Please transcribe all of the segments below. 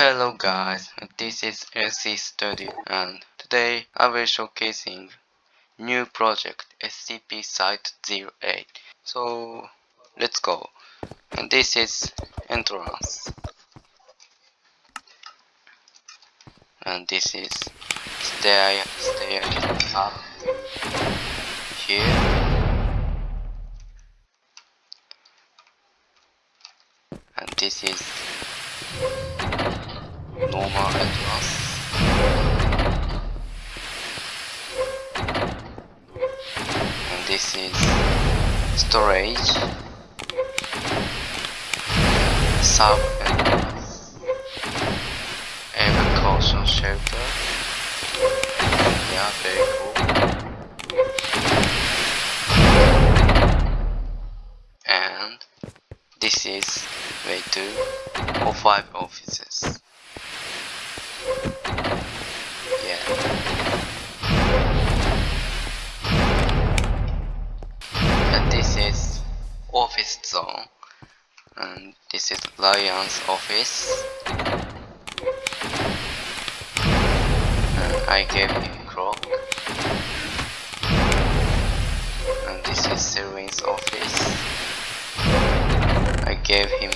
Hello guys, this is LC Studio and today I will showcasing new project SCP Site 08. So let's go. And this is entrance. And this is stair stair up here. And this is normal entrance. And this is storage, sub entrance, evacuation shelter. Yeah, very cool. And this is way two or five offices. Office zone. And this is Lion's office. And I gave him clock. And this is Selwyn's office. I gave him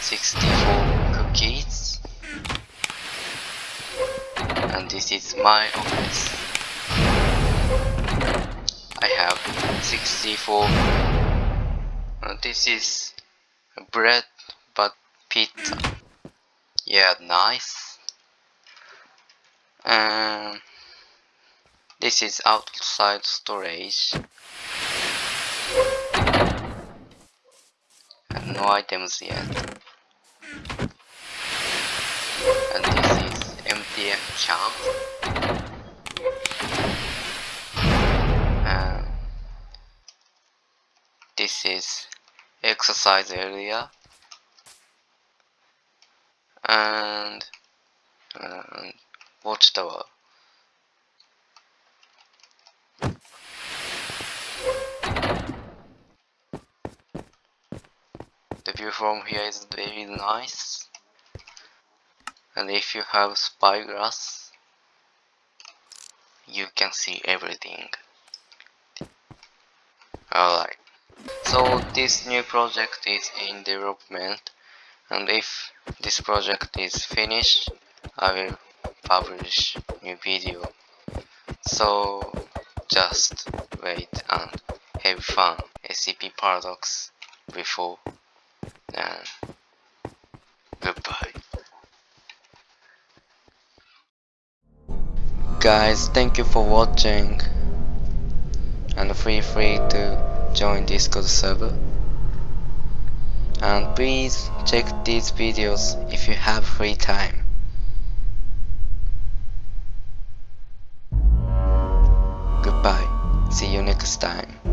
64 cookies and this is my office I have 64 this is bread but pizza yeah nice. And this is outside storage. And no items yet. And this is MTF camp and um, this is exercise area. And, and watchtower the view from here is very nice. And if you have spyglass you can see everything. Alright so this new project is in development and if this project is finished I will publish new video. So just wait and have fun. SCP Paradox before and goodbye. Guys thank you for watching and feel free to join discord server. And please check these videos if you have free time. Goodbye. See you next time